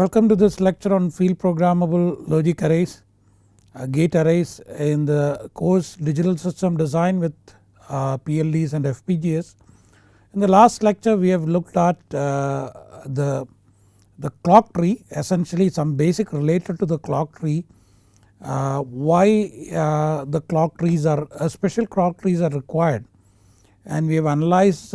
Welcome to this lecture on field programmable logic arrays, uh, gate arrays in the course digital system design with uh, PLDs and FPGAs. In the last lecture we have looked at uh, the, the clock tree essentially some basic related to the clock tree uh, why uh, the clock trees are uh, special clock trees are required and we have analyzed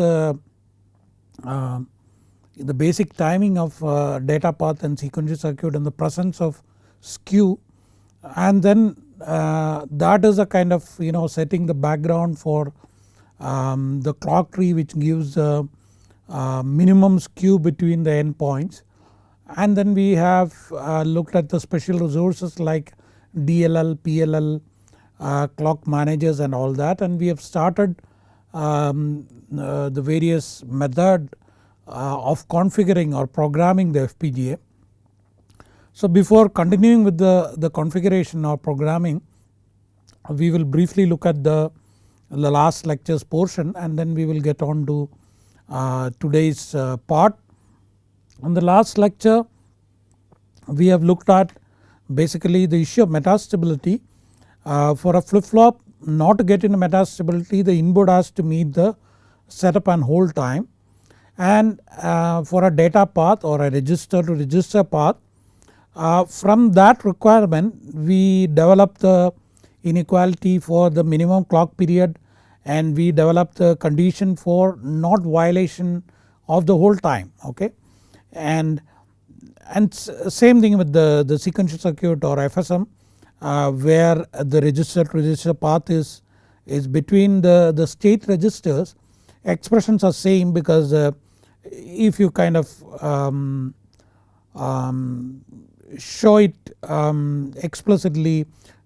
the basic timing of uh, data path and sequential circuit and the presence of skew. And then uh, that is a kind of you know setting the background for um, the clock tree which gives a minimum skew between the endpoints. And then we have uh, looked at the special resources like DLL, PLL, uh, clock managers and all that. And we have started um, uh, the various method uh, of configuring or programming the FPGA. So before continuing with the, the configuration or programming we will briefly look at the, the last lectures portion and then we will get on to uh, today's uh, part. In the last lecture we have looked at basically the issue of metastability. Uh, for a flip flop not to get into metastability the input has to meet the setup and hold time and uh, for a data path or a register to register path uh, from that requirement we develop the inequality for the minimum clock period and we develop the condition for not violation of the hold time okay? And and same thing with the, the sequential circuit or FSM uh, where the register to register path is, is between the, the state registers. Expressions are same because uh, if you kind of um, um, show it um, explicitly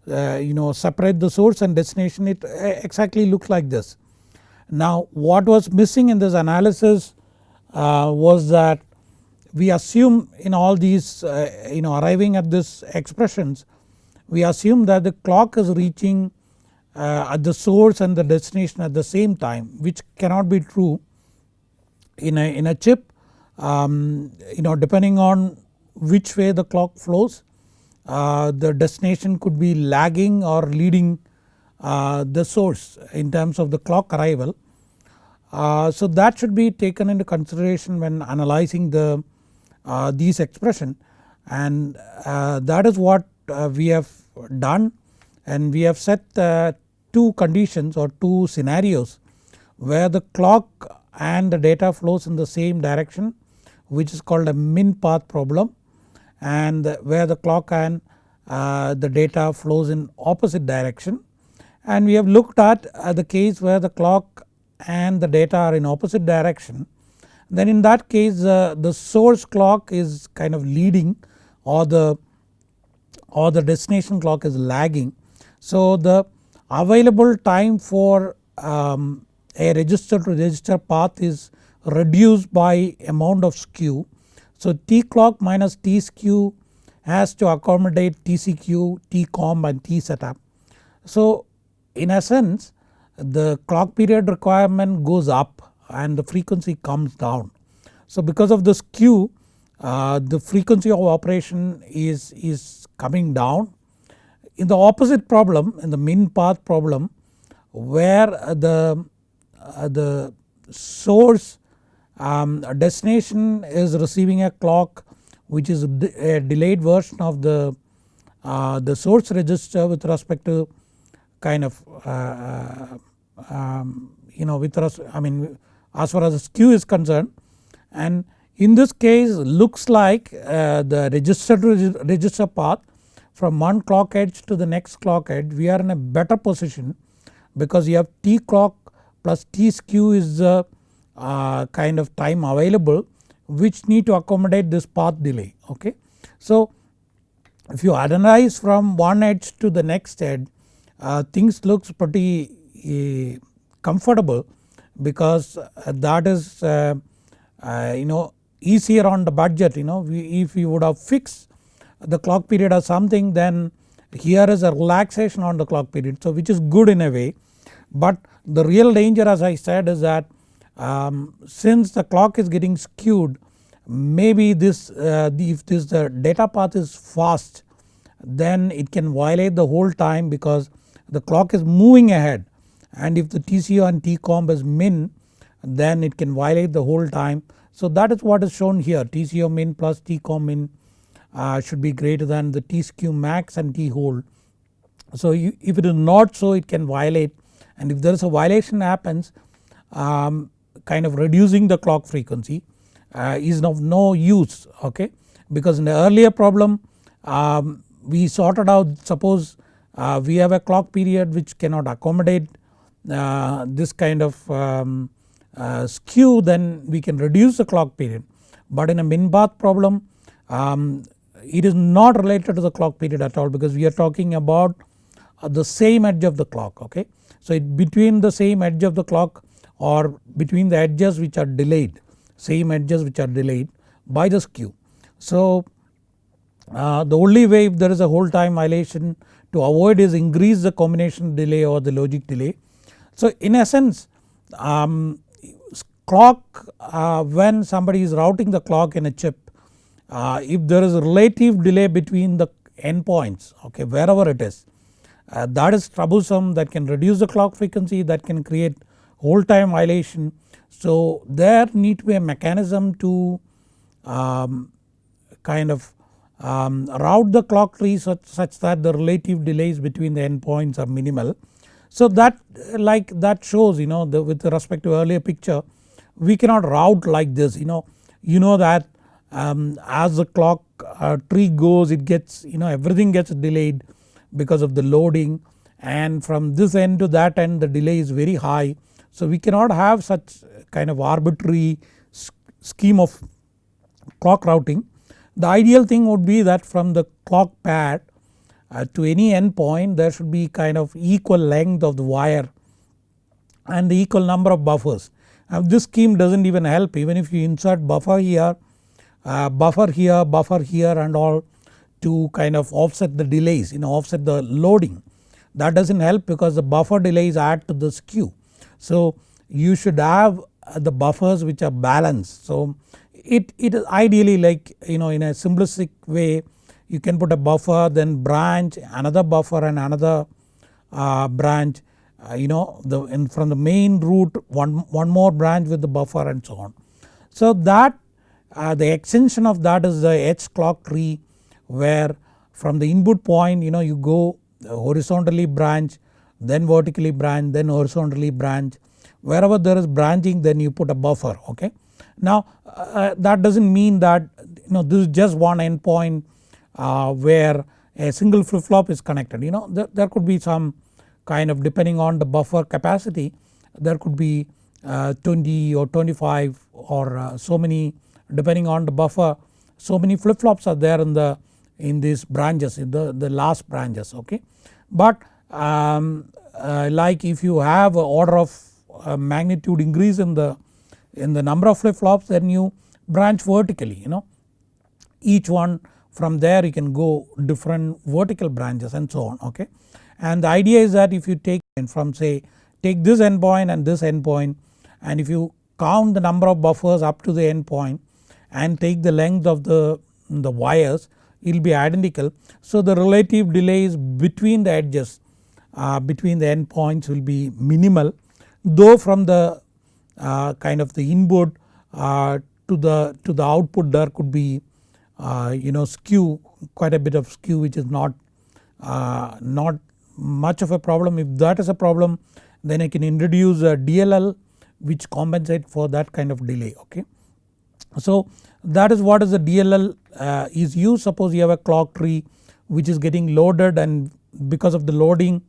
uh, you know separate the source and destination it uh, exactly looks like this. Now what was missing in this analysis uh, was that we assume in all these uh, you know arriving at this expressions we assume that the clock is reaching uh, at the source and the destination at the same time which cannot be true in a, in a chip um, you know depending on which way the clock flows uh, the destination could be lagging or leading uh, the source in terms of the clock arrival. Uh, so that should be taken into consideration when analyzing the uh, these expression and uh, that is what uh, we have done and we have set two conditions or two scenarios where the clock and the data flows in the same direction which is called a min path problem and where the clock and uh, the data flows in opposite direction and we have looked at uh, the case where the clock and the data are in opposite direction then in that case uh, the source clock is kind of leading or the or the destination clock is lagging. So the available time for um, a register to register path is reduced by amount of skew. So T clock minus T skew has to accommodate TCQ, TCOM and T setup. So in essence the clock period requirement goes up and the frequency comes down. So because of the skew uh, the frequency of operation is, is coming down. In the opposite problem in the min path problem where the the source um, destination is receiving a clock which is a delayed version of the uh, the source register with respect to kind of uh, uh um, you know with us I mean as far as the skew is concerned. And in this case looks like uh, the register to register path from one clock edge to the next clock edge we are in a better position because you have T clock plus T skew is the uh, kind of time available which need to accommodate this path delay okay. So if you analyze from one edge to the next edge uh, things looks pretty uh, comfortable because uh, that is uh, uh, you know easier on the budget you know we, if we would have fixed the clock period or something then here is a relaxation on the clock period so which is good in a way but the real danger as I said is that um, since the clock is getting skewed maybe this uh, if this the data path is fast then it can violate the hold time because the clock is moving ahead and if the TCO and TCOM is min then it can violate the hold time. So that is what is shown here TCO min plus TCOM min uh, should be greater than the T skew max and T hold. So you, if it is not so it can violate and if there is a violation happens um, kind of reducing the clock frequency uh, is of no use okay because in the earlier problem um, we sorted out suppose uh, we have a clock period which cannot accommodate uh, this kind of um, uh, skew then we can reduce the clock period but in a min path problem um, it is not related to the clock period at all because we are talking about the same edge of the clock okay. So it between the same edge of the clock or between the edges which are delayed same edges which are delayed by the skew. So uh, the only way if there is a hold time violation to avoid is increase the combination delay or the logic delay. So in essence um, clock uh, when somebody is routing the clock in a chip uh, if there is a relative delay between the endpoints okay wherever it is uh, that is troublesome that can reduce the clock frequency that can create hold time violation. So there need to be a mechanism to um, kind of um, route the clock tree such, such that the relative delays between the endpoints are minimal. So that like that shows you know the, with respect to earlier picture we cannot route like this you know you know that um, as the clock uh, tree goes it gets you know everything gets delayed because of the loading and from this end to that end the delay is very high. So we cannot have such kind of arbitrary scheme of clock routing. The ideal thing would be that from the clock pad uh, to any endpoint there should be kind of equal length of the wire and the equal number of buffers. Now this scheme does not even help even if you insert buffer here, uh, buffer here, buffer here and all to kind of offset the delays you know offset the loading that does not help because the buffer delays add to the skew. So you should have the buffers which are balanced. So it, it is ideally like you know in a simplistic way you can put a buffer then branch another buffer and another uh, branch uh, you know the in from the main route one, one more branch with the buffer and so on. So that uh, the extension of that is the H clock tree where from the input point you know you go horizontally branch then vertically branch then horizontally branch wherever there is branching then you put a buffer okay. Now uh, that does not mean that you know this is just one endpoint uh, where a single flip flop is connected you know there, there could be some kind of depending on the buffer capacity there could be uh, 20 or 25 or uh, so many depending on the buffer so many flip flops are there in the in these branches in the, the last branches okay. But um, uh, like if you have a order of uh, magnitude increase in the in the number of flip flops then you branch vertically you know each one from there you can go different vertical branches and so on okay. And the idea is that if you take from say take this endpoint and this endpoint and if you count the number of buffers up to the endpoint and take the length of the, the wires it will be identical. So the relative delays between the edges uh, between the endpoints will be minimal though from the uh, kind of the input uh, to the to the output there could be uh, you know skew quite a bit of skew which is not uh, not much of a problem if that is a problem then I can introduce a DLL which compensate for that kind of delay okay. So that is what is the DLL uh, is used suppose you have a clock tree which is getting loaded and because of the loading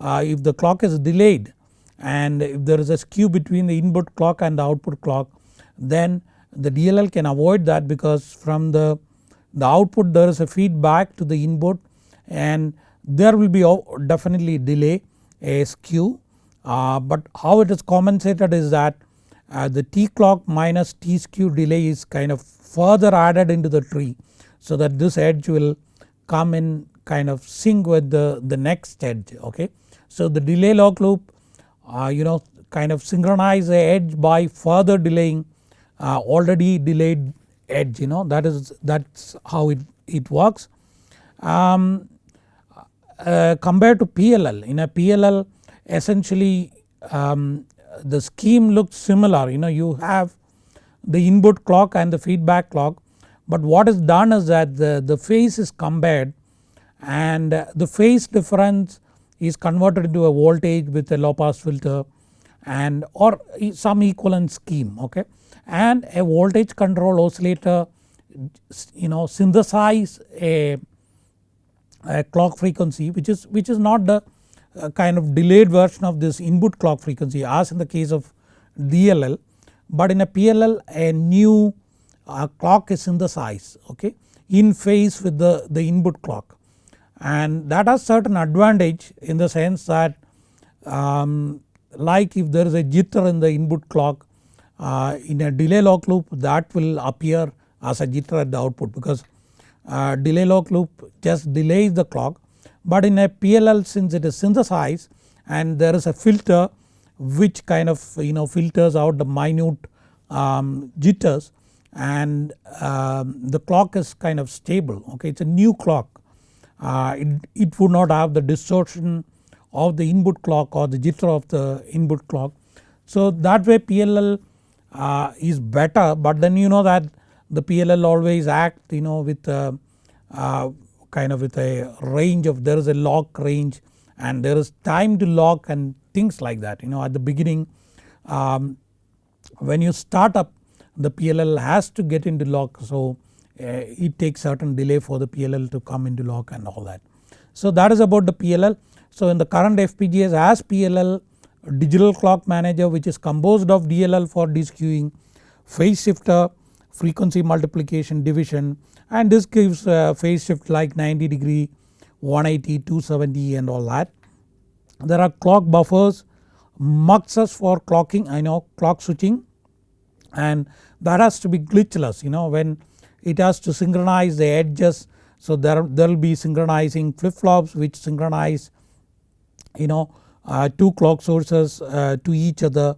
uh, if the clock is delayed and if there is a skew between the input clock and the output clock then the DLL can avoid that because from the, the output there is a feedback to the input and there will be definitely delay a skew. Uh, but how it is compensated is that uh, the T clock minus T skew delay is kind of further added into the tree so that this edge will come in kind of sync with the, the next edge okay. So the delay lock loop uh, you know kind of synchronize the edge by further delaying uh, already delayed edge you know that is that's how it, it works. Um, uh, compared to PLL in a PLL essentially um, the scheme looks similar. You know you have the input clock and the feedback clock but what is done is that the, the phase is compared and the phase difference is converted into a voltage with a low pass filter and or some equivalent scheme okay? And a voltage control oscillator you know synthesize a, a clock frequency which is which is not the uh, kind of delayed version of this input clock frequency as in the case of DLL but in a PLL a new uh, clock is synthesized okay in phase with the, the input clock. And that has certain advantage in the sense that um, like if there is a jitter in the input clock uh, in a delay lock loop that will appear as a jitter at the output because uh, delay lock loop just delays the clock but in a PLL since it is synthesized and there is a filter which kind of you know filters out the minute um, jitters and um, the clock is kind of stable okay it is a new clock. Uh, it, it would not have the distortion of the input clock or the jitter of the input clock. So that way PLL uh, is better but then you know that the PLL always act you know with uh, uh, kind of with a range of there is a lock range and there is time to lock and things like that you know at the beginning um, when you start up the PLL has to get into lock so uh, it takes certain delay for the PLL to come into lock and all that. So that is about the PLL. So in the current FPGAs as PLL digital clock manager which is composed of DLL for deskewing, phase shifter, frequency multiplication division and this gives uh, phase shift like 90 degree, 180, 270 and all that. There are clock buffers, muxes for clocking I know clock switching and that has to be glitchless you know when it has to synchronize the edges so there will be synchronizing flip flops which synchronize you know uh, two clock sources uh, to each other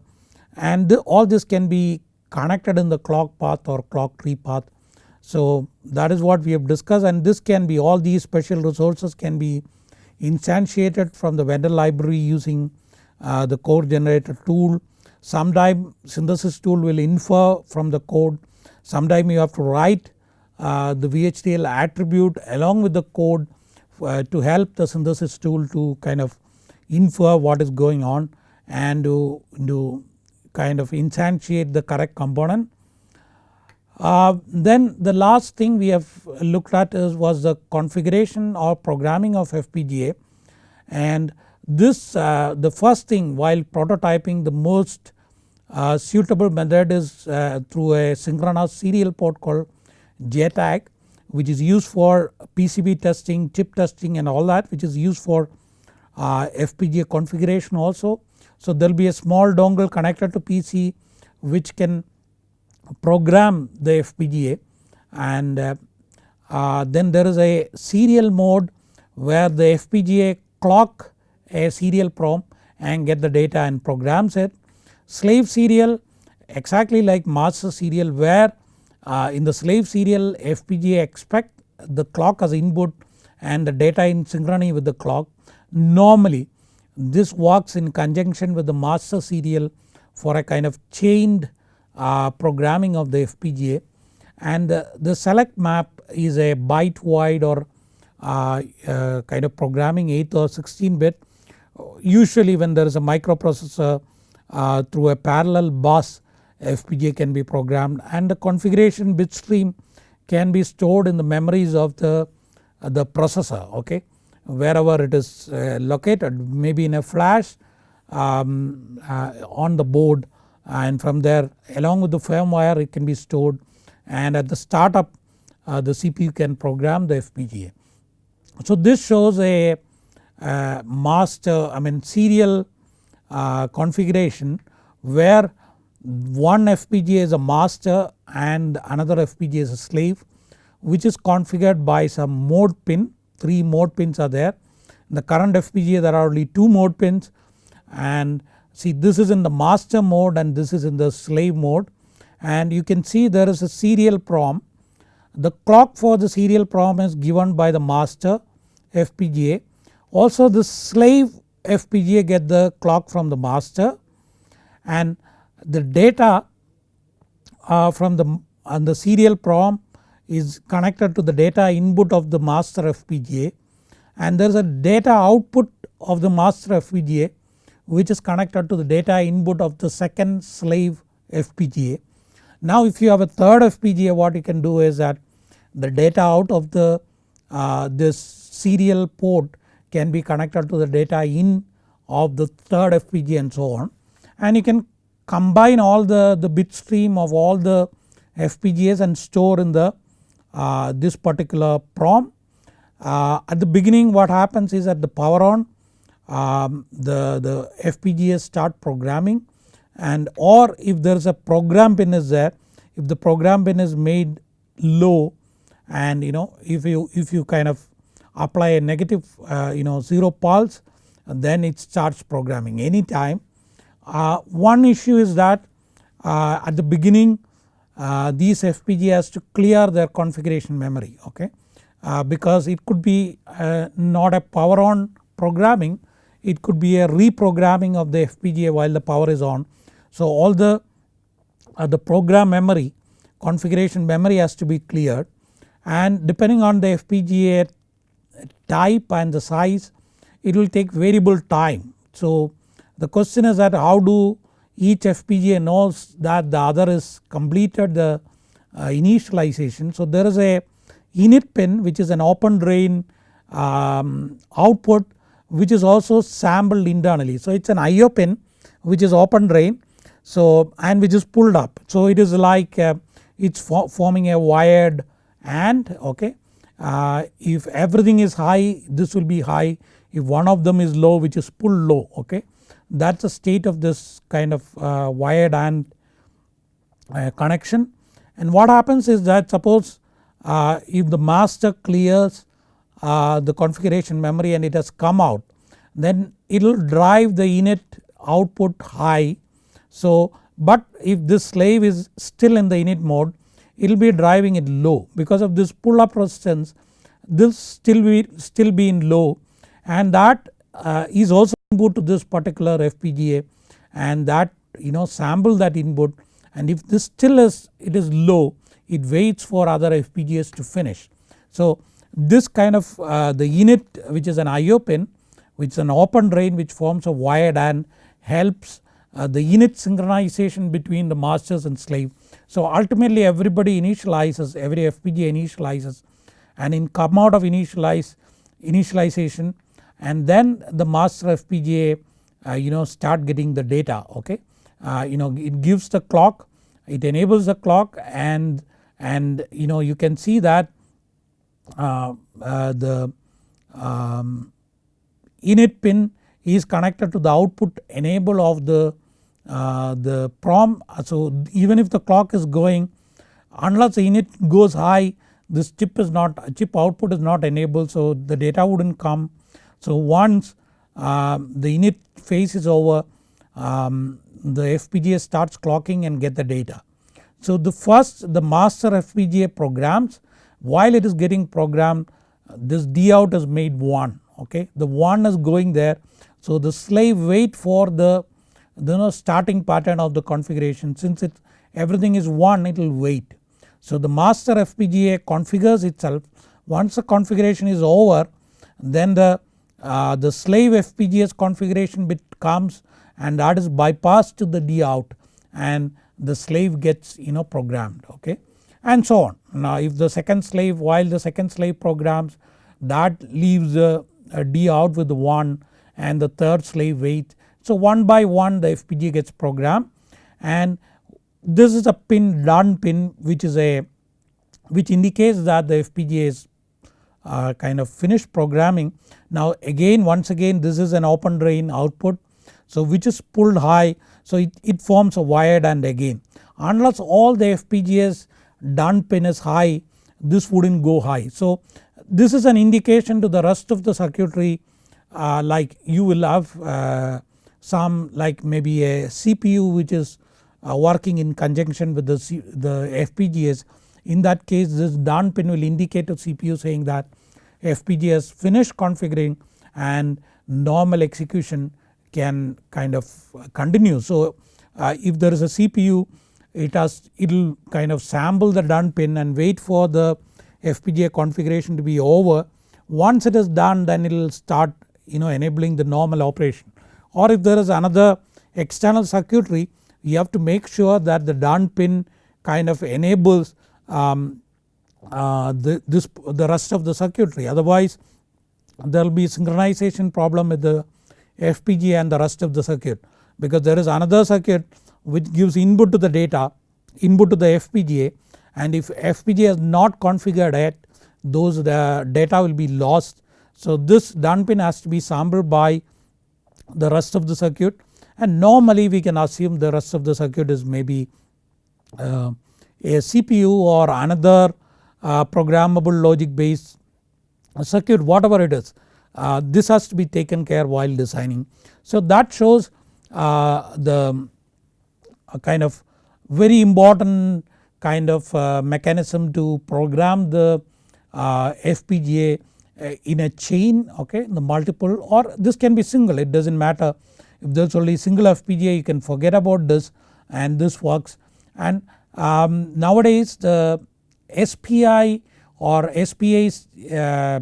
and the, all this can be connected in the clock path or clock tree path. So that is what we have discussed and this can be all these special resources can be instantiated from the vendor library using uh, the code generator tool Sometime synthesis tool will infer from the code, sometime you have to write uh, the VHDL attribute along with the code uh, to help the synthesis tool to kind of infer what is going on and to, to kind of instantiate the correct component. Uh, then the last thing we have looked at is was the configuration or programming of FPGA and this uh, the first thing while prototyping the most uh, suitable method is uh, through a synchronous serial port called JTAG which is used for PCB testing, chip testing and all that which is used for uh, FPGA configuration also. So there will be a small dongle connected to PC which can program the FPGA and uh, uh, then there is a serial mode where the FPGA clock a serial prom and get the data and programs it slave serial exactly like master serial where uh, in the slave serial FPGA expect the clock as input and the data in synchrony with the clock. Normally this works in conjunction with the master serial for a kind of chained uh, programming of the FPGA and the, the select map is a byte wide or uh, uh, kind of programming 8 or 16 bit. Usually when there is a microprocessor uh, through a parallel bus FPGA can be programmed and the configuration bit stream can be stored in the memories of the, uh, the processor okay? Wherever it is uh, located maybe in a flash um, uh, on the board and from there along with the firmware it can be stored and at the startup uh, the CPU can program the FPGA. So this shows a uh, master I mean serial uh, configuration where one FPGA is a master and another FPGA is a slave which is configured by some mode pin 3 mode pins are there. In the current FPGA there are only 2 mode pins and see this is in the master mode and this is in the slave mode and you can see there is a serial prom. The clock for the serial prom is given by the master FPGA. Also the slave FPGA get the clock from the master and the data uh, from the, uh, the serial prom is connected to the data input of the master FPGA and there is a data output of the master FPGA which is connected to the data input of the second slave FPGA. Now if you have a third FPGA what you can do is that the data out of the uh, this serial port can be connected to the data in of the third FPGA and so on and you can combine all the, the bit stream of all the FPGAs and store in the uh, this particular PROM. Uh, at the beginning what happens is at the power on um, the, the FPGAs start programming and or if there is a program pin is there if the program pin is made low and you know if you if you kind of apply a negative uh, you know 0 pulse then it starts programming anytime. Uh, one issue is that uh, at the beginning uh, these FPGA has to clear their configuration memory okay uh, because it could be uh, not a power on programming it could be a reprogramming of the FPGA while the power is on. So all the, uh, the program memory configuration memory has to be cleared and depending on the FPGA type and the size it will take variable time. So the question is that how do each FPGA knows that the other is completed the uh, initialization. So there is a init pin which is an open drain um, output which is also sampled internally. So it is an IO pin which is open drain so and which is pulled up. So it is like uh, it is forming a wired and okay. Uh, if everything is high this will be high if one of them is low which is pulled low okay. That is the state of this kind of uh, wired and uh, connection and what happens is that suppose uh, if the master clears uh, the configuration memory and it has come out then it will drive the init output high. So but if this slave is still in the init mode it will be driving it low because of this pull up resistance this still be still be in low and that uh, is also input to this particular FPGA and that you know sample that input and if this still is it is low it waits for other FPGAs to finish. So this kind of uh, the init which is an IO pin which is an open drain which forms a wired and helps uh, the init synchronization between the masters and slave. So ultimately everybody initializes every FPGA initializes and in come out of initialize initialization and then the master FPGA uh, you know start getting the data okay. Uh, you know it gives the clock it enables the clock and and you know you can see that the um, init pin is connected to the output enable of the, uh, the PROM. So even if the clock is going unless the init goes high this chip is not chip output is not enabled so the data wouldn't come. So once uh, the init phase is over um, the FPGA starts clocking and get the data. So the first the master FPGA programs while it is getting programmed this D out is made 1 okay the 1 is going there. So the slave wait for the you know starting pattern of the configuration since it everything is 1 it will wait. So the master FPGA configures itself once the configuration is over then the, uh, the slave FPGA's configuration bit comes and that is bypassed to the D out and the slave gets you know programmed okay and so on. Now if the second slave while the second slave programs that leaves the D out with 1 and the third slave wait. So one by one the FPGA gets programmed and this is a pin done pin which is a which indicates that the FPGA is uh, kind of finished programming. Now again once again this is an open drain output so which is pulled high so it, it forms a wired and again unless all the FPGAs done pin is high this wouldn't go high. So this is an indication to the rest of the circuitry uh, like you will have uh, some like maybe a CPU which is uh, working in conjunction with the, C, the FPGAs in that case this done pin will indicate to CPU saying that FPGA has finished configuring and normal execution can kind of continue. So uh, if there is a CPU it has it will kind of sample the done pin and wait for the FPGA configuration to be over. Once it is done then it will start you know enabling the normal operation. Or if there is another external circuitry you have to make sure that the done pin kind of enables um, uh, the, this, the rest of the circuitry. Otherwise there will be synchronization problem with the FPGA and the rest of the circuit. Because there is another circuit which gives input to the data input to the FPGA and if FPGA is not configured yet those the data will be lost. So this done pin has to be sampled by the rest of the circuit and normally we can assume the rest of the circuit is maybe uh, a CPU or another uh, programmable logic based circuit whatever it is. Uh, this has to be taken care while designing. So that shows uh, kind of very important kind of uh, mechanism to program the uh, FPGA uh, in a chain okay the multiple or this can be single. It does not matter. If there is only single FPGA you can forget about this and this works. And um, nowadays the SPI or SPA uh,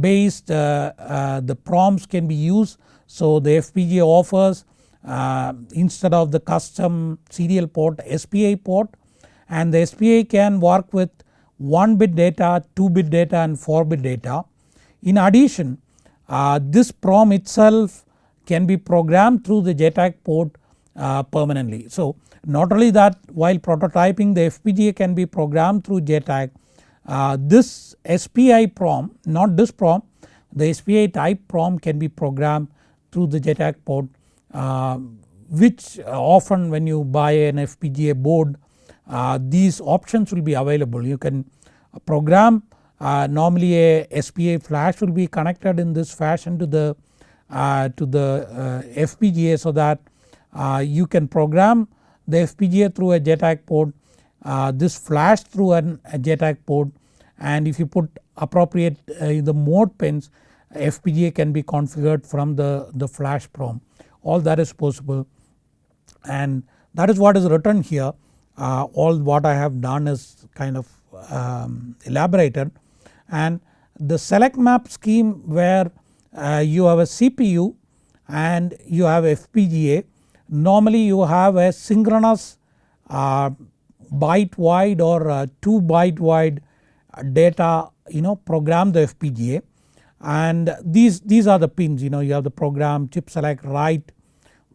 based uh, uh, the PROMs can be used. So the FPGA offers uh, instead of the custom serial port SPI port and the SPI can work with 1 bit data, 2 bit data and 4 bit data. In addition uh, this PROM itself can be programmed through the JTAG port uh, permanently. So not only that while prototyping the FPGA can be programmed through JTAG uh, this SPI PROM not this PROM the SPI type PROM can be programmed through the JTAG port which often when you buy an FPGA board uh, these options will be available. You can program uh, normally a SPI flash will be connected in this fashion to the uh, to the uh, FPGA so that uh, you can program the FPGA through a JTAG port this flash through an, a JTAG port. And if you put appropriate the mode pins FPGA can be configured from the, the flash PROM all that is possible. And that is what is written here. Uh, all what I have done is kind of um, elaborated. And the select map scheme where uh, you have a CPU and you have FPGA normally you have a synchronous uh, byte wide or uh, 2 byte wide data you know program the FPGA and these, these are the pins you know you have the program chip select write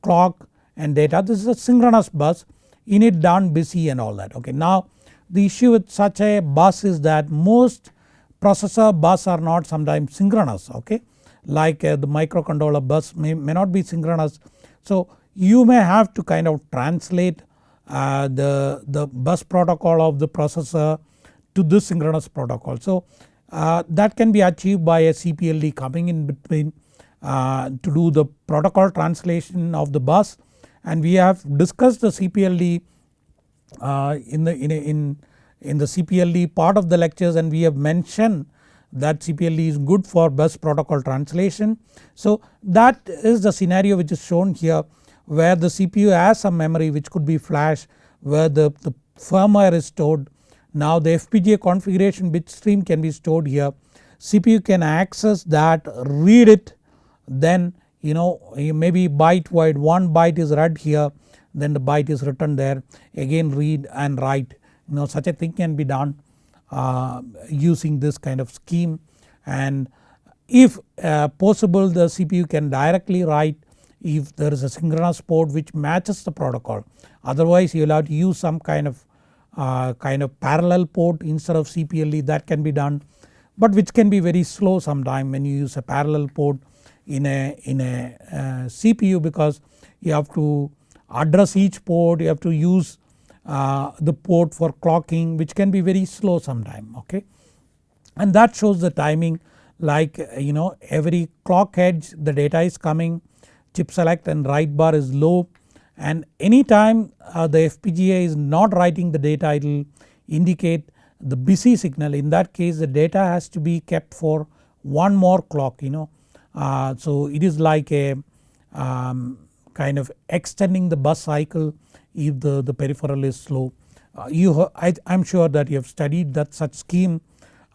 clock and data this is a synchronous bus init done busy and all that okay. Now the issue with such a bus is that most processor bus are not sometimes synchronous okay like uh, the microcontroller bus may, may not be synchronous. So you may have to kind of translate uh, the, the bus protocol of the processor to this synchronous protocol. So uh, that can be achieved by a CPLD coming in between uh, to do the protocol translation of the bus and we have discussed the CPLD uh, in the in, in, in the CPLD part of the lectures and we have mentioned that CPLD is good for bus protocol translation. So that is the scenario which is shown here where the CPU has some memory which could be flash where the, the firmware is stored. Now the FPGA configuration bit stream can be stored here. CPU can access that read it then you know maybe byte wide one byte is read here then the byte is written there. Again read and write. You know such a thing can be done uh, using this kind of scheme. And if uh, possible the CPU can directly write if there is a synchronous port which matches the protocol. Otherwise you will have to use some kind of uh, kind of parallel port instead of CPLD that can be done but which can be very slow sometime when you use a parallel port in a, in a uh, CPU because you have to address each port you have to use uh, the port for clocking which can be very slow sometime okay. And that shows the timing like you know every clock edge the data is coming chip select and write bar is low and anytime uh, the FPGA is not writing the data it will indicate the busy signal in that case the data has to be kept for one more clock you know. Uh, so it is like a um, kind of extending the bus cycle if the, the peripheral is slow. Uh, you I am sure that you have studied that such scheme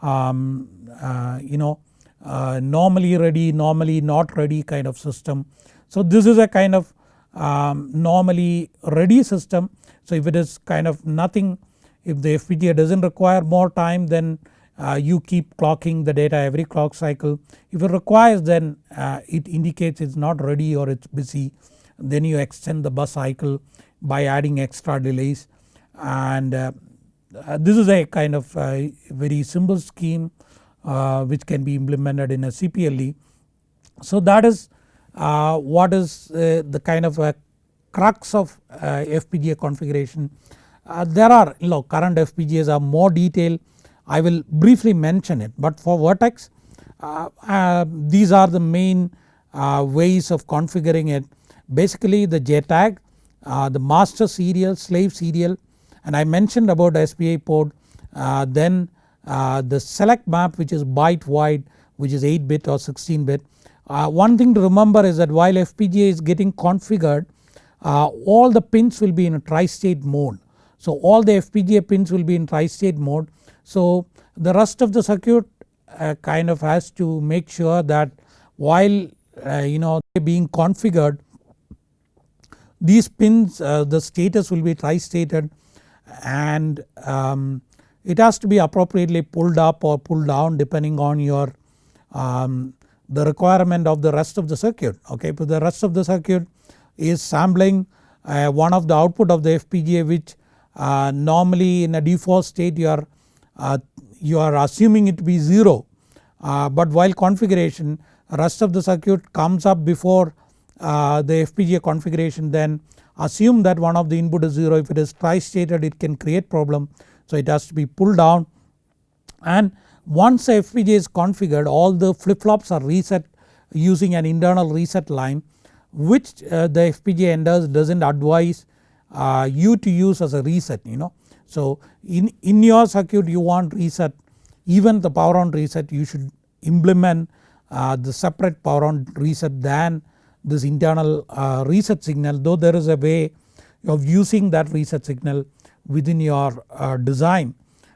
um, uh, you know uh, normally ready normally not ready kind of system. So this is a kind of um, normally ready system so if it is kind of nothing if the FPGA does not require more time then uh, you keep clocking the data every clock cycle. If it requires then uh, it indicates it is not ready or it is busy then you extend the bus cycle by adding extra delays and uh, uh this is a kind of uh, very simple scheme uh, which can be implemented in a CPLD. So that is what is the kind of a crux of FPGA configuration. there are you know current FPGAs are more detailed I will briefly mention it but for Virtex uh, uh, these are the main uh, ways of configuring it basically the JTAG, the master serial, slave serial and I mentioned about SPI port then the select map which is byte wide which is 8 bit or 16 bit. one thing to remember is that while FPGA is getting configured all the pins will be in a tri-state mode. So all the FPGA pins will be in tri-state mode so the rest of the circuit uh, kind of has to make sure that while uh, you know being configured these pins uh, the status will be tri-stated and um, it has to be appropriately pulled up or pulled down depending on your um, the requirement of the rest of the circuit okay? But the rest of the circuit is sampling uh, one of the output of the FPGA which uh, normally in a default state you are you are assuming it to be 0 uh, but while configuration rest of the circuit comes up before uh, the FPGA configuration then assume that one of the input is 0 if it is tri-stated it can create problem. So it has to be pulled down. And once the FPGA is configured all the flip flops are reset using an internal reset line which uh, the FPGA enders does not advise uh, you to use as a reset you know so in, in your circuit you want reset. Even the power on reset you should implement uh, the separate power on reset than this internal uh, reset signal though there is a way of using that reset signal within your uh, design.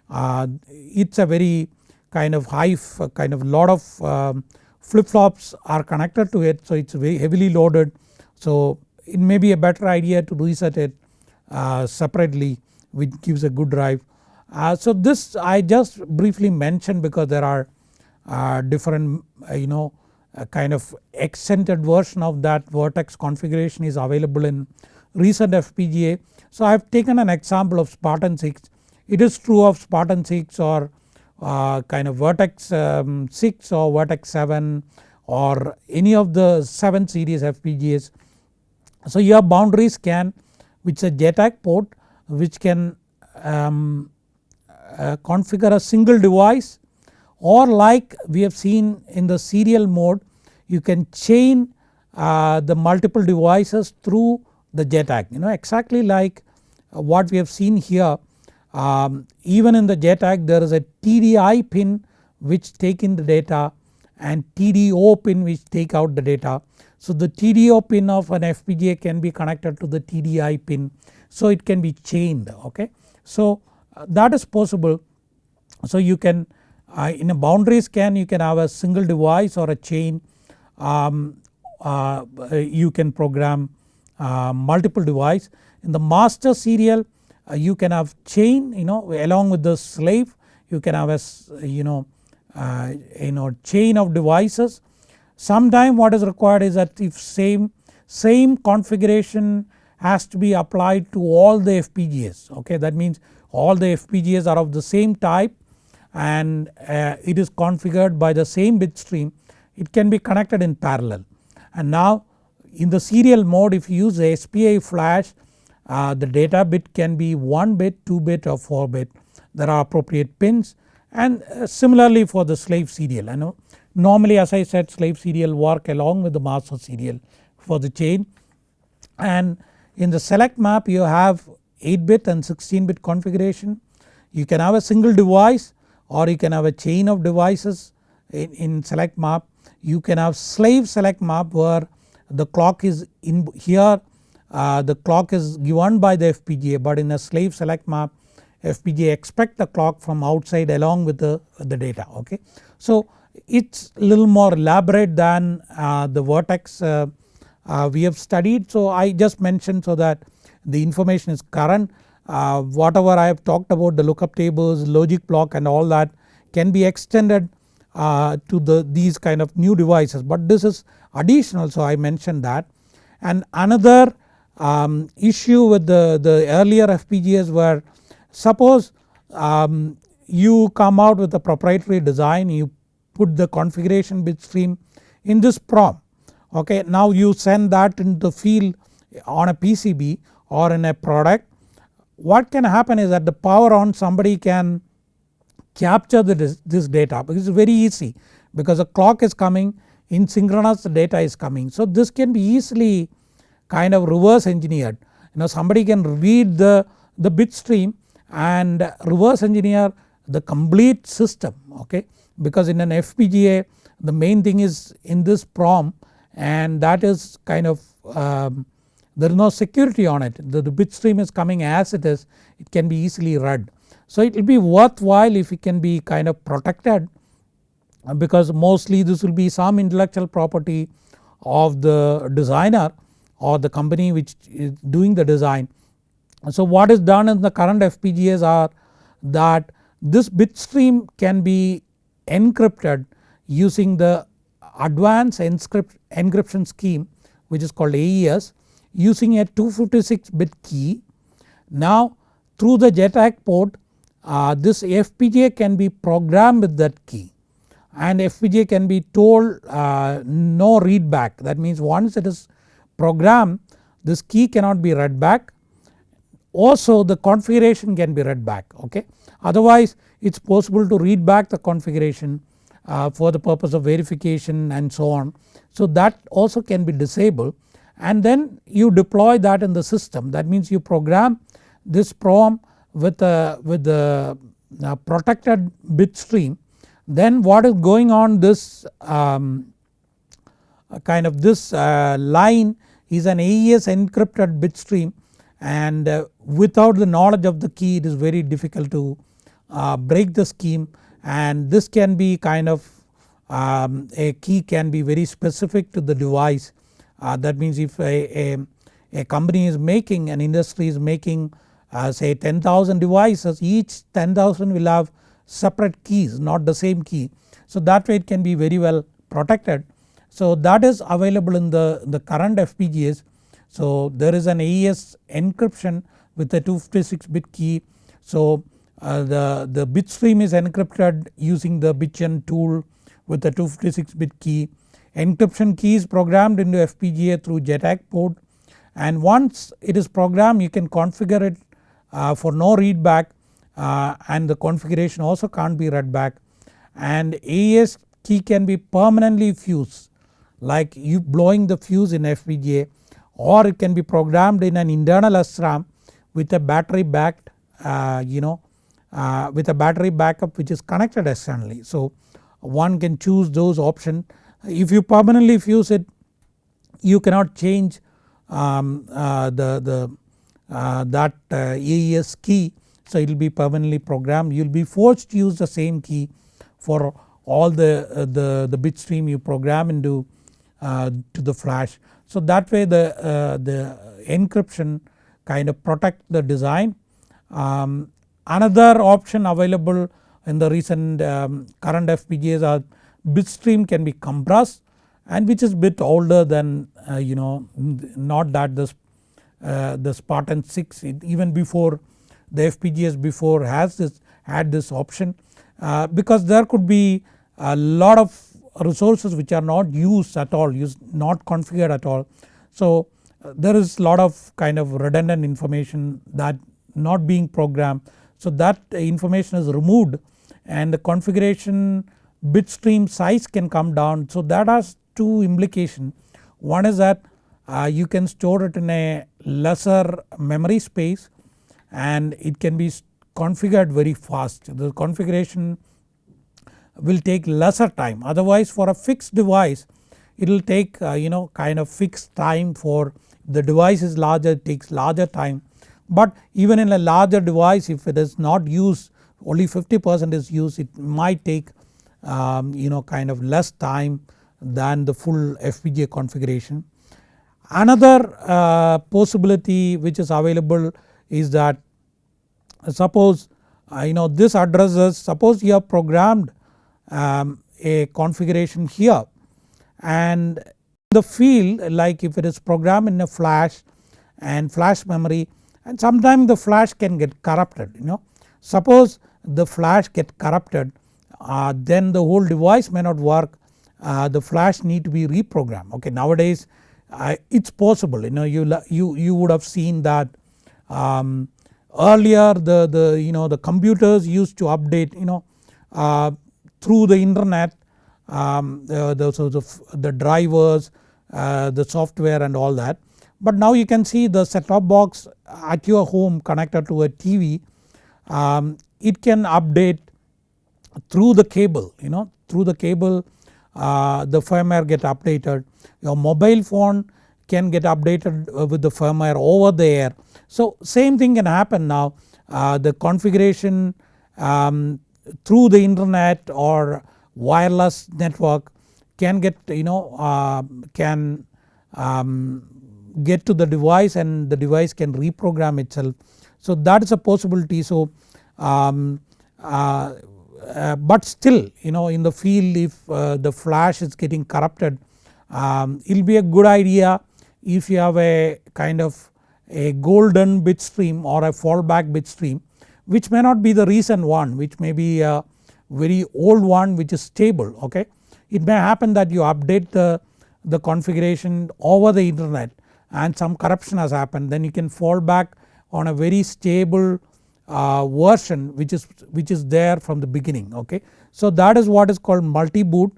Uh, it's a very kind of high kind of lot of um, flip flops are connected to it so it's very heavily loaded. So it may be a better idea to reset it uh, separately which gives a good drive. Uh, so this I just briefly mentioned because there are uh, different uh, you know kind of extended version of that Virtex configuration is available in recent FPGA. So I have taken an example of Spartan 6 it is true of Spartan 6 or uh, kind of Virtex um, 6 or Virtex 7 or any of the 7 series FPGAs. So your boundary scan which is a JTAG port which can um, uh, configure a single device or like we have seen in the serial mode you can chain uh, the multiple devices through the JTAG you know exactly like what we have seen here um, even in the JTAG there is a TDI pin which take in the data and TDO pin which take out the data. So the TDO pin of an FPGA can be connected to the TDI pin so it can be chained okay. So uh, that is possible so you can uh, in a boundary scan you can have a single device or a chain um, uh, you can program uh, multiple device. In the master serial uh, you can have chain you know along with the slave you can have a you know uh, you know chain of devices. Sometime what is required is that if same same configuration has to be applied to all the FPGAs okay that means all the FPGAs are of the same type and uh, it is configured by the same bit stream it can be connected in parallel. And now in the serial mode if you use a SPI flash uh, the data bit can be 1 bit, 2 bit or 4 bit. There are appropriate pins. And uh, similarly for the slave serial. I know normally as I said slave serial work along with the master serial for the chain. And in the select map you have 8 bit and 16 bit configuration. You can have a single device or you can have a chain of devices in, in select map. You can have slave select map where the clock is in here uh, the clock is given by the FPGA but in a slave select map FPGA expect the clock from outside along with the, the data okay. So it's little more elaborate than uh, the Virtex uh, uh, we have studied so I just mentioned so that the information is current. Uh, whatever I have talked about the lookup tables logic block and all that can be extended uh, to the these kind of new devices. But this is additional so I mentioned that. And another um, issue with the, the earlier FPGAs were suppose um, you come out with a proprietary design you put the configuration bit stream in this PROM okay. Now you send that into the field on a PCB or in a product what can happen is that the power on somebody can capture the, this data because it's very easy because the clock is coming in synchronous the data is coming. So this can be easily kind of reverse engineered you know somebody can read the, the bit stream and reverse engineer the complete system okay because in an FPGA the main thing is in this PROM and that is kind of um, there is no security on it the, the bit stream is coming as it is it can be easily read. So it will be worthwhile if it can be kind of protected because mostly this will be some intellectual property of the designer or the company which is doing the design. So what is done in the current FPGAs are that this bit stream can be encrypted using the advanced encryption scheme which is called AES using a 256 bit key. Now through the JTAG port uh, this FPGA can be programmed with that key and FPGA can be told uh, no read back that means once it is programmed this key cannot be read back also the configuration can be read back okay. Otherwise it is possible to read back the configuration uh, for the purpose of verification and so on. So that also can be disabled and then you deploy that in the system. That means you program this PROM with a with the protected bit stream. Then what is going on this um, kind of this uh, line is an AES encrypted bit stream and uh, without the knowledge of the key it is very difficult to uh, break the scheme and this can be kind of um, a key can be very specific to the device uh, that means if a, a, a, company is making an industry is making uh, say 10,000 devices each 10,000 will have separate keys not the same key. So that way it can be very well protected. So that is available in the, the current FPGAs. So there is an AES encryption with a 256 bit key. So uh, the, the bit stream is encrypted using the BitGen tool with a 256 bit key. Encryption key is programmed into FPGA through JTAG port and once it is programmed you can configure it uh, for no read back uh, and the configuration also can't be read back and AES key can be permanently fused like you blowing the fuse in FPGA or it can be programmed in an internal SRAM with a battery backed uh, you know uh, with a battery backup which is connected externally. So one can choose those option if you permanently fuse it you cannot change um, uh, the, the uh, that uh, AES key so it will be permanently programmed you will be forced to use the same key for all the, uh, the, the bit stream you program into uh, to the flash. So that way the, the encryption kind of protect the design. Um, another option available in the recent um, current FPGAs are bit stream can be compressed and which is bit older than uh, you know not that the, uh, the Spartan 6 even before the FPGAs before has this had this option uh, because there could be a lot of resources which are not used at all used not configured at all. So uh, there is lot of kind of redundant information that not being programmed so that information is removed and the configuration bit stream size can come down. So that has two implication. One is that uh, you can store it in a lesser memory space and it can be configured very fast. The configuration will take lesser time. Otherwise for a fixed device it will take uh, you know kind of fixed time for the device is larger it takes larger time but even in a larger device if it is not used only 50% is used it might take um, you know kind of less time than the full FPGA configuration. Another uh, possibility which is available is that suppose uh, you know this addresses suppose you have programmed um, a configuration here and the field like if it is programmed in a flash and flash memory and sometimes the flash can get corrupted you know. Suppose the flash get corrupted uh, then the whole device may not work uh, the flash need to be reprogrammed okay nowadays uh, it's possible you know you, you, you would have seen that um, earlier the, the you know the computers used to update you know uh, through the internet um, the, the, so the, the drivers uh, the software and all that. But now you can see the set top box at your home connected to a TV um, it can update through the cable you know through the cable uh, the firmware get updated. Your mobile phone can get updated uh, with the firmware over the air. So same thing can happen now uh, the configuration um, through the internet or wireless network can get you know uh, can um, get to the device and the device can reprogram itself. So that is a possibility so um, uh, uh, but still you know in the field if uh, the flash is getting corrupted um, it will be a good idea if you have a kind of a golden bit stream or a fallback bit stream which may not be the recent one which may be a very old one which is stable okay. It may happen that you update the, the configuration over the internet and some corruption has happened then you can fall back on a very stable uh, version which is which is there from the beginning okay. So that is what is called multi boot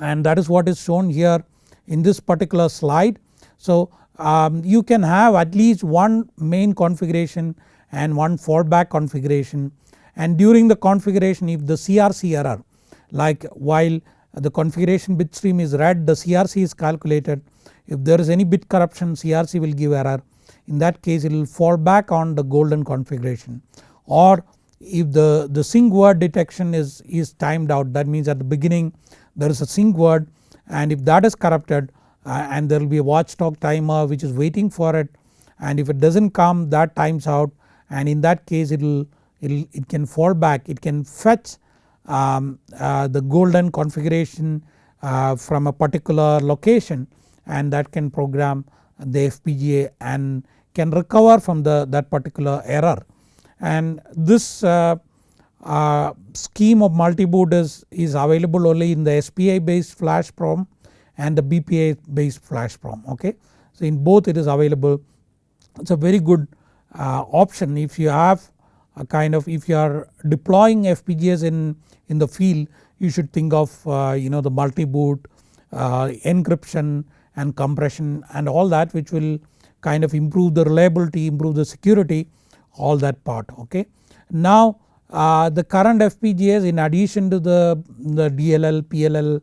and that is what is shown here in this particular slide. So um, you can have at least one main configuration and one fallback configuration and during the configuration if the CRC error like while the configuration bit stream is read the CRC is calculated if there is any bit corruption CRC will give error. In that case it will fall back on the golden configuration. Or if the, the sync word detection is, is timed out that means at the beginning there is a sync word and if that is corrupted uh, and there will be a watchdog timer which is waiting for it and if it does not come that times out and in that case it will it can fall back. It can fetch um, uh, the golden configuration uh, from a particular location and that can program the FPGA and can recover from the that particular error and this uh, uh, scheme of multi-boot is, is available only in the SPI based flash PROM and the BPI based flash PROM okay. So in both it is available it is a very good uh, option if you have a kind of if you are deploying FPGAs in, in the field you should think of uh, you know the multi-boot uh, encryption and compression and all that which will kind of improve the reliability, improve the security all that part okay. Now uh, the current FPGAs in addition to the, the DLL, PLL,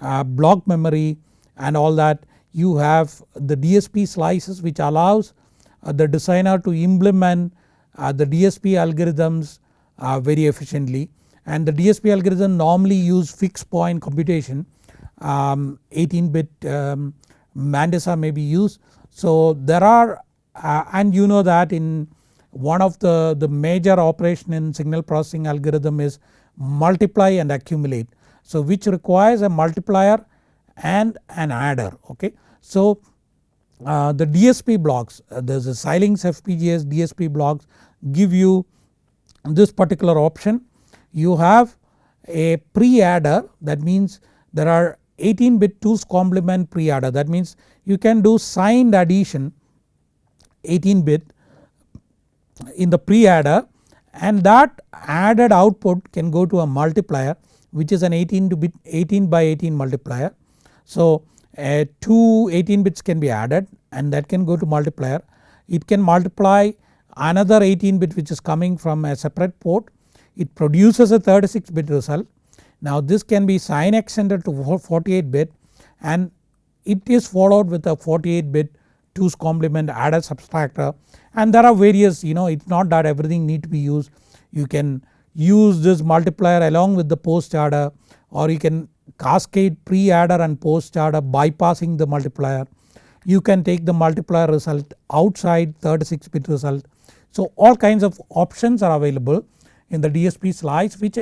uh, block memory and all that you have the DSP slices which allows uh, the designer to implement uh, the DSP algorithms uh, very efficiently and the DSP algorithm normally use fixed point computation um, 18 bit um, mantissa may be used so there are uh, and you know that in one of the, the major operation in signal processing algorithm is multiply and accumulate. So which requires a multiplier and an adder okay. So uh, the DSP blocks uh, there is a Xilinx FPGAs DSP blocks give you this particular option. You have a pre-adder that means there are 18 bit 2's complement pre-adder that means you can do signed addition 18 bit in the pre-adder and that added output can go to a multiplier which is an 18 to bit 18 by 18 multiplier. So uh, two 18 bits can be added and that can go to multiplier. It can multiply another 18 bit which is coming from a separate port. It produces a 36 bit result. Now this can be sign extended to 48 bit and it is followed with a 48 bit 2's complement adder subtractor and there are various you know it is not that everything need to be used. You can use this multiplier along with the post adder or you can cascade pre adder and post adder bypassing the multiplier. You can take the multiplier result outside 36 bit result. So all kinds of options are available in the DSP slice which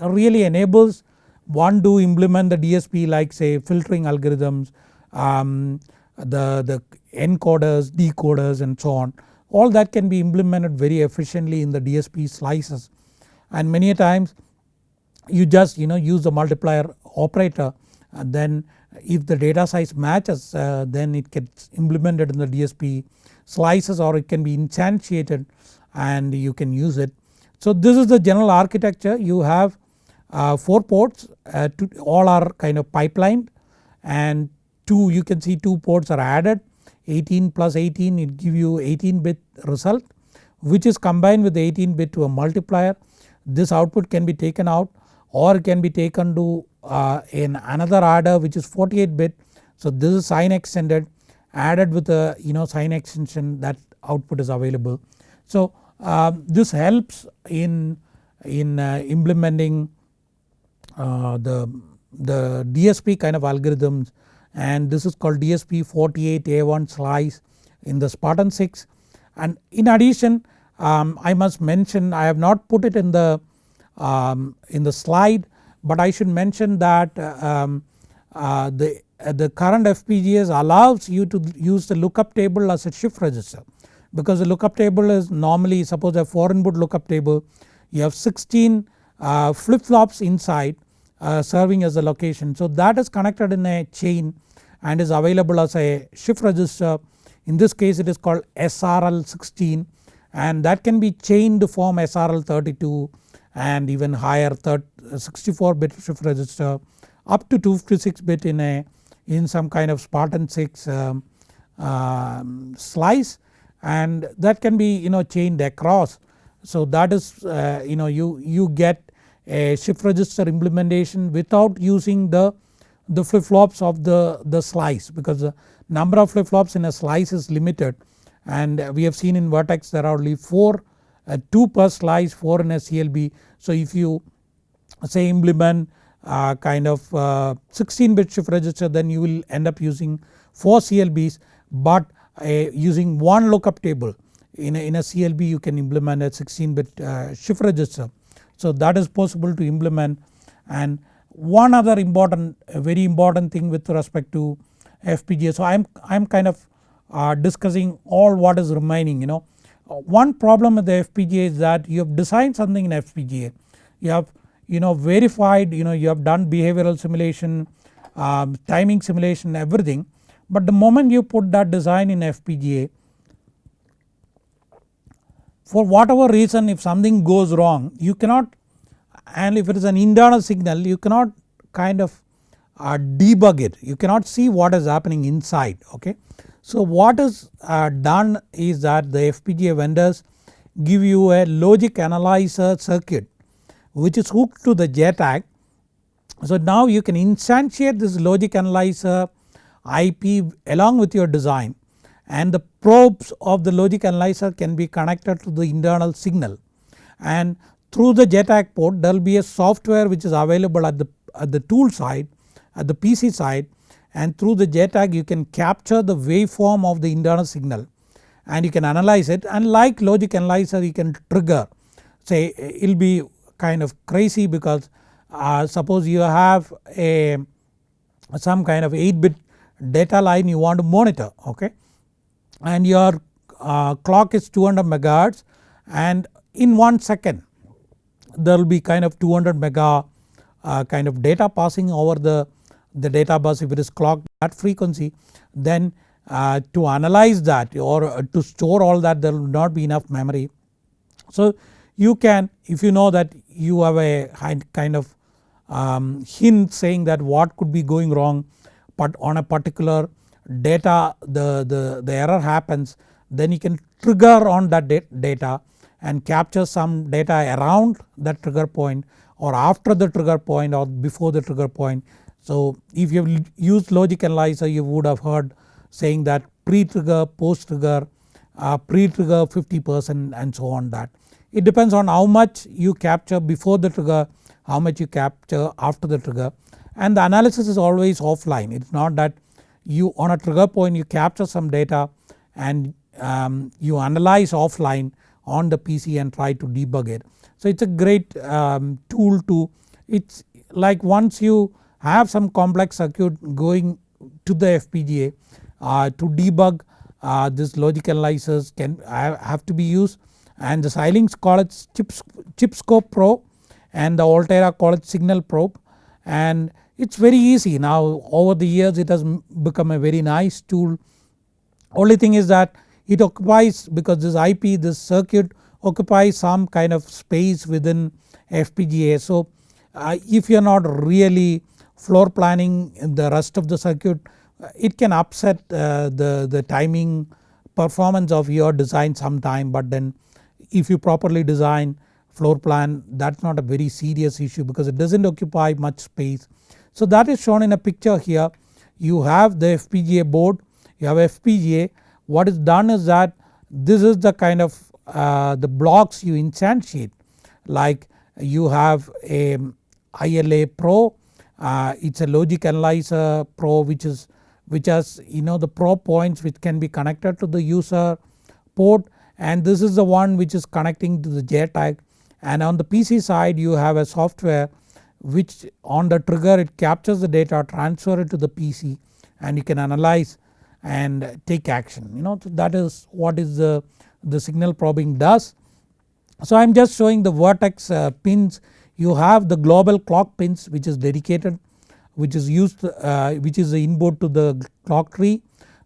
really enables one to implement the DSP like say filtering algorithms, um, the, the encoders, decoders and so on. All that can be implemented very efficiently in the DSP slices and many a times you just you know use the multiplier operator and then if the data size matches uh, then it gets implemented in the DSP slices or it can be instantiated and you can use it. So this is the general architecture you have 4 ports uh, all are kind of pipelined and 2 you can see 2 ports are added 18 plus 18 it give you 18 bit result which is combined with 18 bit to a multiplier. This output can be taken out or can be taken to uh, in another adder which is 48 bit. So this is sign extended added with a you know sign extension that output is available. So uh, this helps in, in uh, implementing uh, the, the DSP kind of algorithms and this is called DSP 48A1 slice in the Spartan 6 and in addition um, I must mention I have not put it in the um, in the slide but I should mention that um, uh, the, uh, the current FPGAs allows you to use the lookup table as a shift register. Because the lookup table is normally suppose a 4 input lookup table you have 16 uh, flip flops inside uh, serving as a location. So that is connected in a chain and is available as a shift register in this case it is called SRL 16 and that can be chained to form SRL 32 and even higher 64 bit shift register up to 256 bit in a in some kind of Spartan 6 um, um, slice and that can be you know chained across. So that is uh, you know you, you get a shift register implementation without using the, the flip flops of the, the slice because the number of flip flops in a slice is limited and we have seen in Virtex there are only 4 uh, 2 per slice 4 in a CLB. So if you say implement uh, kind of uh, 16 bit shift register then you will end up using 4 CLBs but uh, using one lookup table in a, in a CLB you can implement a 16 bit uh, shift register. So that is possible to implement and one other important very important thing with respect to FPGA. So I am I am kind of uh, discussing all what is remaining you know. Uh, one problem with the FPGA is that you have designed something in FPGA you have you know verified you know you have done behavioral simulation um, timing simulation everything but the moment you put that design in FPGA for whatever reason if something goes wrong you cannot and if it is an internal signal you cannot kind of uh, debug it you cannot see what is happening inside okay. So what is uh, done is that the FPGA vendors give you a logic analyzer circuit which is hooked to the JTAG. So now you can instantiate this logic analyzer IP along with your design and the probes of the logic analyzer can be connected to the internal signal. And through the JTAG port there will be a software which is available at the, at the tool side at the PC side and through the JTAG you can capture the waveform of the internal signal. And you can analyze it. And like logic analyzer you can trigger. Say it will be kind of crazy because uh, suppose you have a some kind of 8 bit data line you want to monitor okay and your uh, clock is 200 megahertz and in 1 second there will be kind of 200 mega uh, kind of data passing over the the data bus if it is clocked at frequency then uh, to analyze that or uh, to store all that there will not be enough memory. So you can if you know that you have a kind of um, hint saying that what could be going wrong but on a particular data the, the, the error happens then you can trigger on that data and capture some data around that trigger point or after the trigger point or before the trigger point. So if you have used logic analyzer you would have heard saying that pre-trigger, post-trigger, uh, pre-trigger 50% and so on that. It depends on how much you capture before the trigger, how much you capture after the trigger and the analysis is always offline. It is not that you on a trigger point you capture some data and um, you analyze offline on the PC and try to debug it. So it is a great um, tool to it's like once you have some complex circuit going to the FPGA uh, to debug uh, this logic analyzers can have to be used and the Xilinx it chips, ChipScope Pro and the Altera it Signal Probe and it is very easy now over the years it has become a very nice tool only thing is that it occupies because this IP this circuit occupies some kind of space within FPGA. So uh, if you are not really floor planning the rest of the circuit uh, it can upset uh, the, the timing performance of your design sometime but then if you properly design floor plan that is not a very serious issue because it does not occupy much space. So that is shown in a picture here. You have the FPGA board you have FPGA what is done is that this is the kind of uh, the blocks you instantiate. Like you have a ILA Pro uh, it is a logic analyzer Pro which is which has you know the Pro points which can be connected to the user port. And this is the one which is connecting to the JTAG and on the PC side you have a software which on the trigger it captures the data transfer it to the PC and you can analyze and take action you know that is what is the, the signal probing does. So I am just showing the Virtex uh, pins you have the global clock pins which is dedicated which is used uh, which is the input to the clock tree.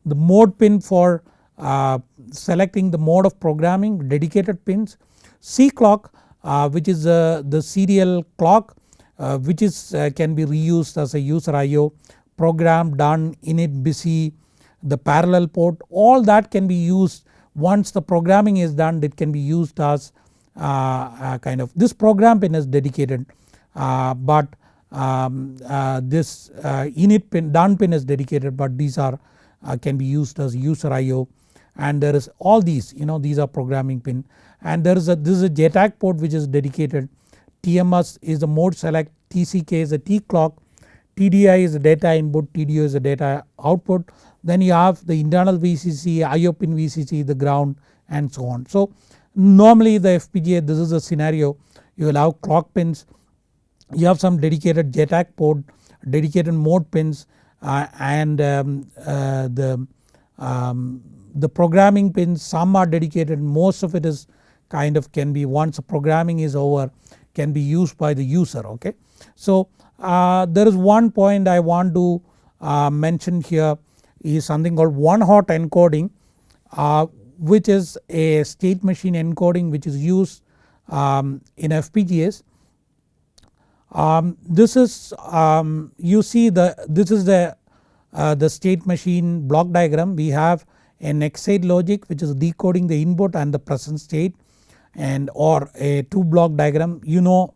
The mode pin for uh, selecting the mode of programming dedicated pins. C clock uh, which is the serial clock uh, which is uh, can be reused as a user IO program done init busy the parallel port all that can be used. Once the programming is done it can be used as uh, kind of this program pin is dedicated uh, but um, uh, this init pin done pin is dedicated but these are can be used as user IO and there is all these you know these are programming pin. And there is a this is a JTAG port which is dedicated TMS is the mode select TCK is the T clock TDI is the data input TDO is the data output. Then you have the internal VCC IO pin VCC the ground and so on. So normally the FPGA this is a scenario. You will have clock pins. You have some dedicated JTAG port dedicated mode pins uh, and um, uh, the um, the programming pins. Some are dedicated. Most of it is kind of can be once programming is over can be used by the user okay. So uh, there is one point I want to uh, mention here is something called one hot encoding uh, which is a state machine encoding which is used um, in FPGAs. Um, this is um, you see the this is the uh, the state machine block diagram we have an XADE logic which is decoding the input and the present state and or a 2 block diagram you know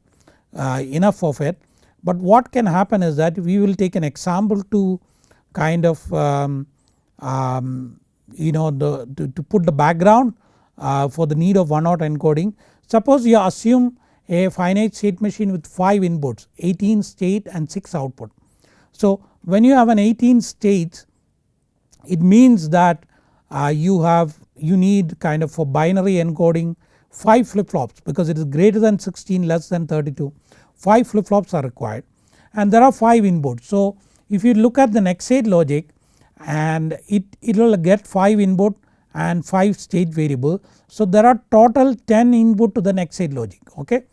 uh, enough of it. But what can happen is that we will take an example to kind of um, um, you know the, to, to, put the background uh, for the need of one hot encoding. Suppose you assume a finite state machine with 5 inputs 18 state and 6 output. So when you have an 18 states it means that uh, you have you need kind of for binary encoding 5 flip flops because it is greater than 16 less than 32 5 flip flops are required and there are 5 inputs. So if you look at the NextState logic and it, it will get 5 input and 5 state variable. So there are total 10 input to the NextState logic okay.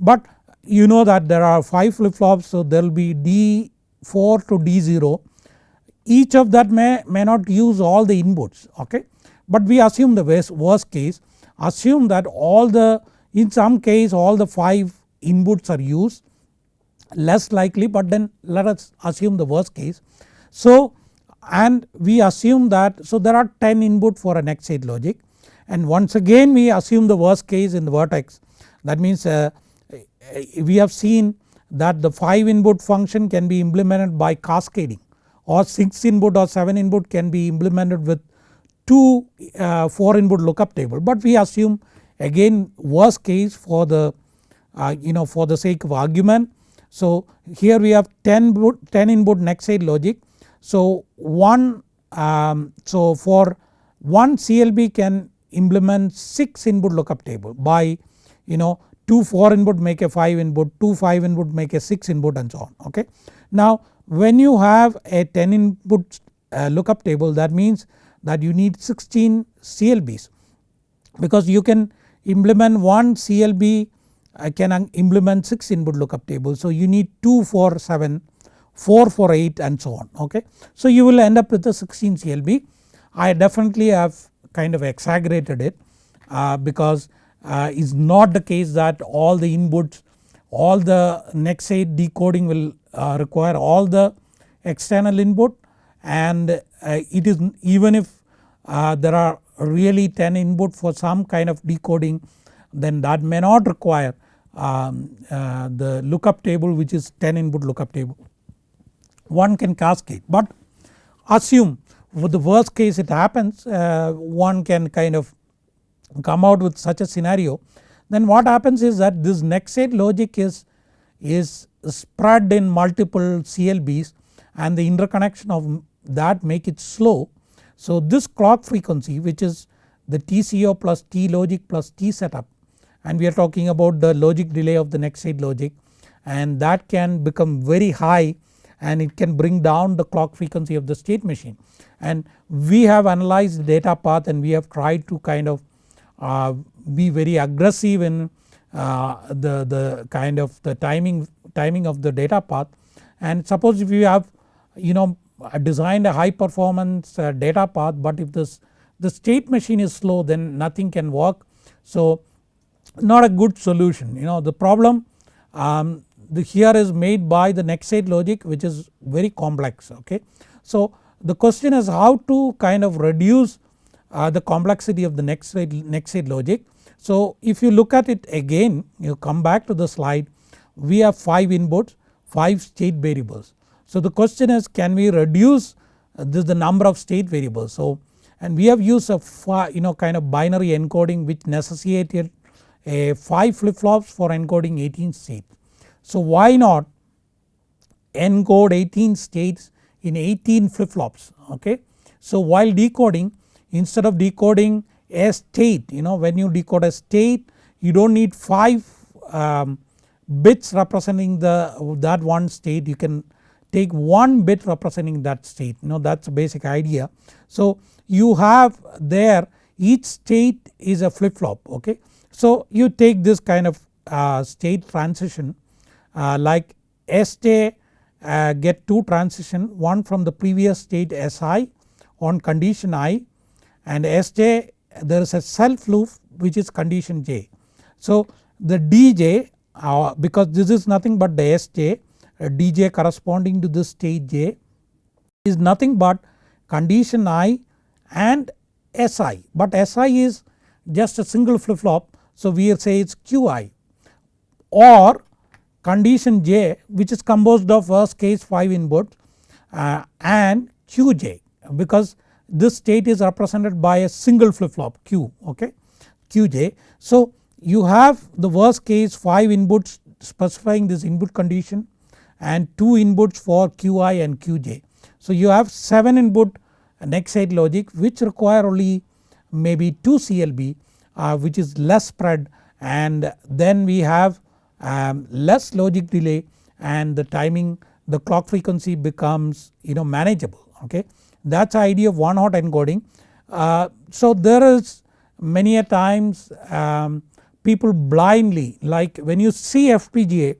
But you know that there are 5 flip flops so there will be D4 to D0 each of that may, may not use all the inputs okay. But we assume the worst, worst case assume that all the in some case all the 5 inputs are used less likely but then let us assume the worst case. So and we assume that so there are 10 input for a next state logic. And once again we assume the worst case in the Virtex. That means uh, we have seen that the 5 input function can be implemented by cascading or 6 input or 7 input can be implemented with 2 uh, 4 input lookup table but we assume again worst case for the uh, you know for the sake of argument. So here we have 10 input, 10 input next state logic so one um, so for one CLB can implement 6 input lookup table by you know 2 4 input make a 5 input 2 5 input make a 6 input and so on okay. Now when you have a 10 input uh, lookup table that means that you need 16 CLBs because you can implement one CLB I can implement 6 input lookup table. So you need 2 for 7 4 for 8 and so on okay. So you will end up with a 16 CLB I definitely have kind of exaggerated it uh, because uh, it's not the case that all the inputs all the next state decoding will uh, require all the external input. And uh, it is even if there are really 10 input for some kind of decoding then that may not require um, uh, the lookup table which is 10 input lookup table. One can cascade but assume for the worst case it happens uh, one can kind of come out with such a scenario then what happens is that this next state logic is, is spread in multiple CLBs and the interconnection of that make it slow. So this clock frequency which is the TCO plus T logic plus T setup and we are talking about the logic delay of the next state logic and that can become very high and it can bring down the clock frequency of the state machine. And we have analyzed the data path and we have tried to kind of uh, be very aggressive in uh, the, the kind of the timing, timing of the data path and suppose if you have you know designed a high performance uh, data path but if this the state machine is slow then nothing can work. So not a good solution you know the problem um, the here is made by the next state logic which is very complex okay. So the question is how to kind of reduce uh, the complexity of the next state, next state logic. So if you look at it again you come back to the slide we have 5 inputs 5 state variables. So the question is can we reduce uh, this the number of state variables. So and we have used a you know kind of binary encoding which necessitated a 5 flip flops for encoding 18 states. So why not encode 18 states in 18 flip flops okay. So while decoding instead of decoding a state you know when you decode a state you do not need 5 um, bits representing the that one state you can take one bit representing that state you know that is the basic idea. So you have there each state is a flip flop okay. So you take this kind of uh, state transition uh, like Sj uh, get two transition one from the previous state Si on condition i and Sj there is a self loop which is condition j. So the dj uh, because this is nothing but the Sj dj corresponding to this state j is nothing but condition i and Si but Si is just a single flip flop so we say it is Qi or condition j which is composed of worst case 5 inputs uh, and Qj because this state is represented by a single flip flop Q okay Qj. So you have the worst case 5 inputs specifying this input condition and 2 inputs for Qi and Qj. So you have 7 input next state logic which require only maybe 2 CLB uh, which is less spread and then we have um, less logic delay and the timing the clock frequency becomes you know manageable okay. That is the idea of one hot encoding. Uh, so there is many a times um, people blindly like when you see FPGA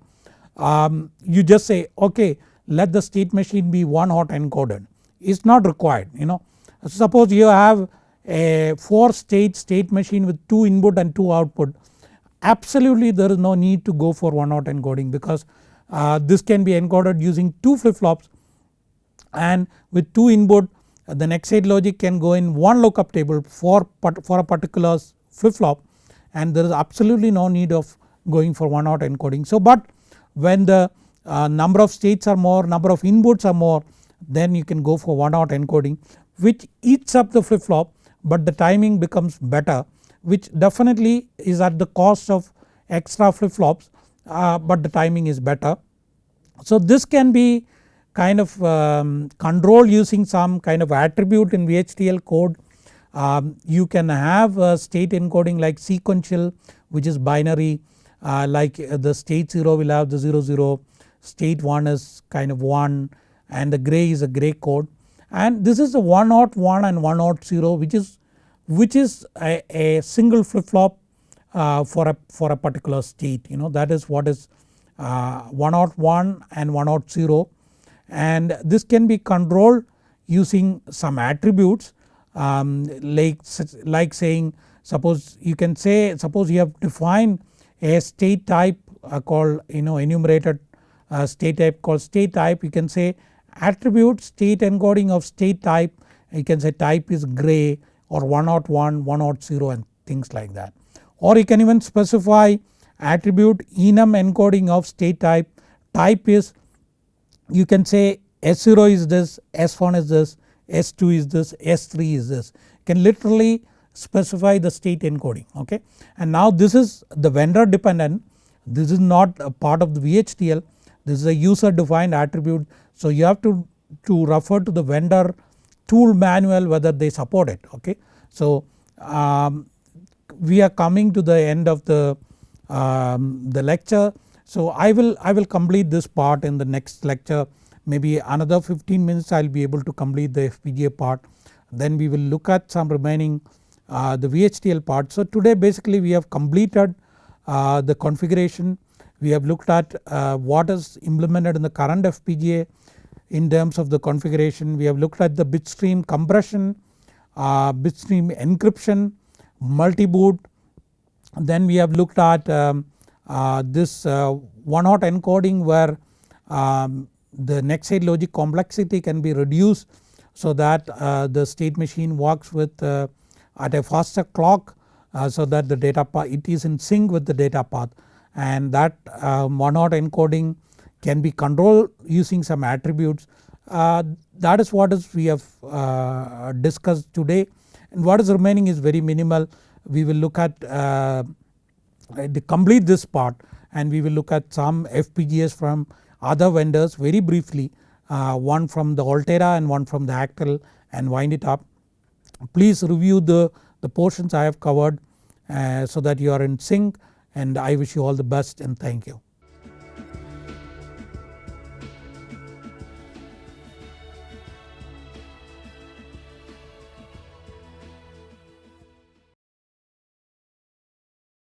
um, you just say okay let the state machine be one hot encoded it is not required you know. Suppose you have a 4 state state machine with 2 input and 2 output absolutely there is no need to go for one hot encoding because uh, this can be encoded using 2 flip flops and with 2 input the next state logic can go in one lookup table for, for a particular flip flop and there is absolutely no need of going for one hot encoding. So but when the uh, number of states are more number of inputs are more then you can go for one hot encoding which eats up the flip flop but the timing becomes better which definitely is at the cost of extra flip flops uh, but the timing is better. So this can be kind of um, control using some kind of attribute in VHDL code. Um, you can have state encoding like sequential which is binary like uh, the state 0 will have the 0 0 state 1 is kind of 1 and the gray is a gray code. And this is a 1 naught 1 and 1 naught 0 which is which is a, a single flip flop uh, for a for a particular state you know. That is what is uh, 1 naught 1 and 1 naught 0 and this can be controlled using some attributes um, like like saying suppose you can say suppose you have defined a state type uh, called you know enumerated uh, state type called state type you can say attribute state encoding of state type you can say type is gray or 101, 100 and things like that. Or you can even specify attribute enum encoding of state type, type is you can say S0 is this, S1 is this, S2 is this, S3 is this. You can literally specify the state encoding okay. And now this is the vendor dependent. This is not a part of the VHDL this is a user defined attribute. So you have to, to refer to the vendor tool manual whether they support it okay. So um, we are coming to the end of the, um, the lecture. So I will, I will complete this part in the next lecture. Maybe another 15 minutes I will be able to complete the FPGA part. Then we will look at some remaining the VHDL part. So today basically we have completed uh, the configuration we have looked at uh, what is implemented in the current FPGA in terms of the configuration. We have looked at the bitstream compression, uh, bitstream encryption, multi-boot. Then we have looked at um, uh, this uh, one hot encoding where um, the next state logic complexity can be reduced so that uh, the state machine works with uh, at a faster clock so that the data path it is in sync with the data path and that uh, encoding can be controlled using some attributes. Uh, that is what is we have uh, discussed today and what is remaining is very minimal. We will look at uh, to complete this part and we will look at some FPGAs from other vendors very briefly uh, one from the Altera and one from the Actel and wind it up. Please review the, the portions I have covered uh, so that you are in sync and I wish you all the best and thank you.